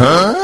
어?